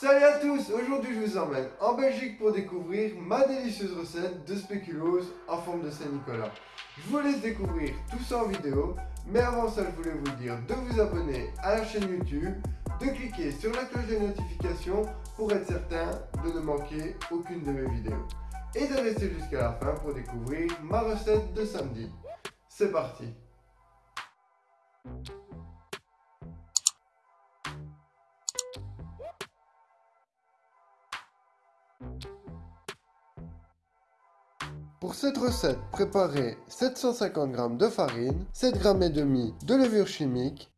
Salut à tous Aujourd'hui je vous emmène en Belgique pour découvrir ma délicieuse recette de spéculoos en forme de Saint-Nicolas. Je vous laisse découvrir tout ça en vidéo, mais avant ça je voulais vous dire de vous abonner à la chaîne YouTube, de cliquer sur la cloche de notification pour être certain de ne manquer aucune de mes vidéos. Et de rester jusqu'à la fin pour découvrir ma recette de samedi. C'est parti Pour cette recette, préparez 750 g de farine, 7 g et demi de levure chimique,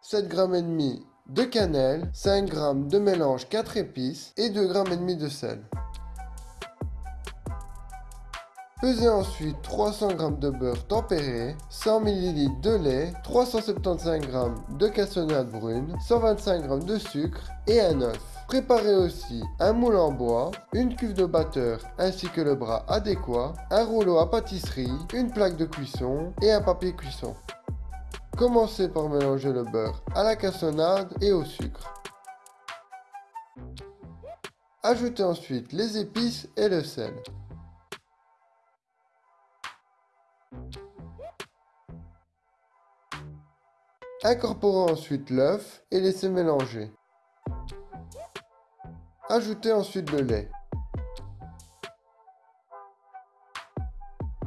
7 g et demi de cannelle, 5 g de mélange 4 épices et 2 g et demi de sel. Pesez ensuite 300 g de beurre tempéré, 100 ml de lait, 375 g de cassonade brune, 125 g de sucre et un œuf. Préparez aussi un moule en bois, une cuve de batteur ainsi que le bras adéquat, un rouleau à pâtisserie, une plaque de cuisson et un papier cuisson. Commencez par mélanger le beurre à la cassonade et au sucre. Ajoutez ensuite les épices et le sel. Incorporez ensuite l'œuf et laissez mélanger. Ajoutez ensuite le lait.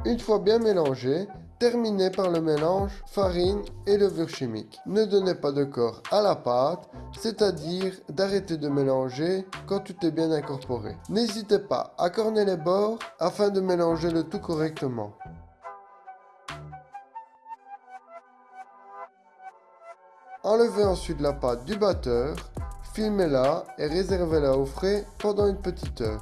Une fois bien mélangé, terminez par le mélange farine et levure chimique. Ne donnez pas de corps à la pâte, c'est-à-dire d'arrêter de mélanger quand tout est bien incorporé. N'hésitez pas à corner les bords afin de mélanger le tout correctement. Enlevez ensuite la pâte du batteur, filmez-la et réservez-la au frais pendant une petite heure.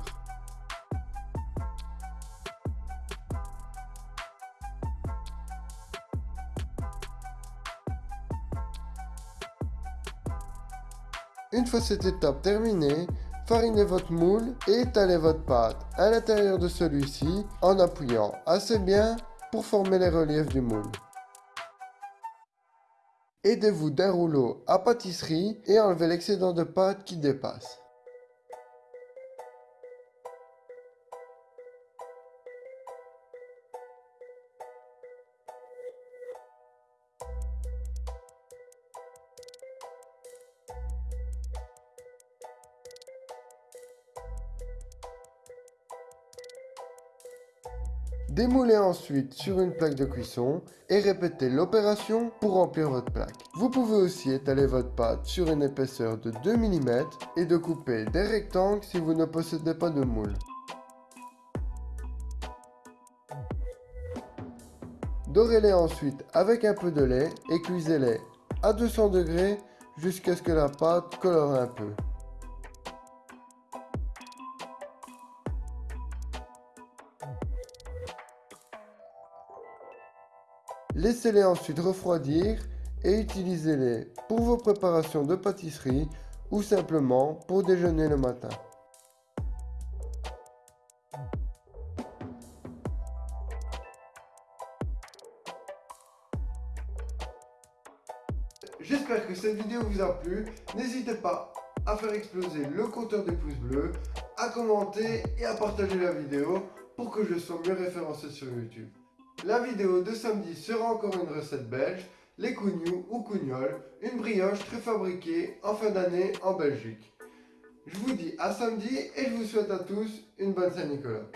Une fois cette étape terminée, farinez votre moule et étalez votre pâte à l'intérieur de celui-ci en appuyant assez bien pour former les reliefs du moule. Aidez-vous d'un rouleau à pâtisserie et enlevez l'excédent de pâte qui dépasse. Démoulez ensuite sur une plaque de cuisson et répétez l'opération pour remplir votre plaque. Vous pouvez aussi étaler votre pâte sur une épaisseur de 2 mm et de couper des rectangles si vous ne possédez pas de moule. Dorez-les ensuite avec un peu de lait et cuisez-les à 200 degrés jusqu'à ce que la pâte colore un peu. Laissez-les ensuite refroidir et utilisez-les pour vos préparations de pâtisserie ou simplement pour déjeuner le matin. J'espère que cette vidéo vous a plu. N'hésitez pas à faire exploser le compteur des pouces bleus, à commenter et à partager la vidéo pour que je sois mieux référencé sur YouTube. La vidéo de samedi sera encore une recette belge, les cougnous ou cougnoles, une brioche très fabriquée en fin d'année en Belgique. Je vous dis à samedi et je vous souhaite à tous une bonne Saint-Nicolas.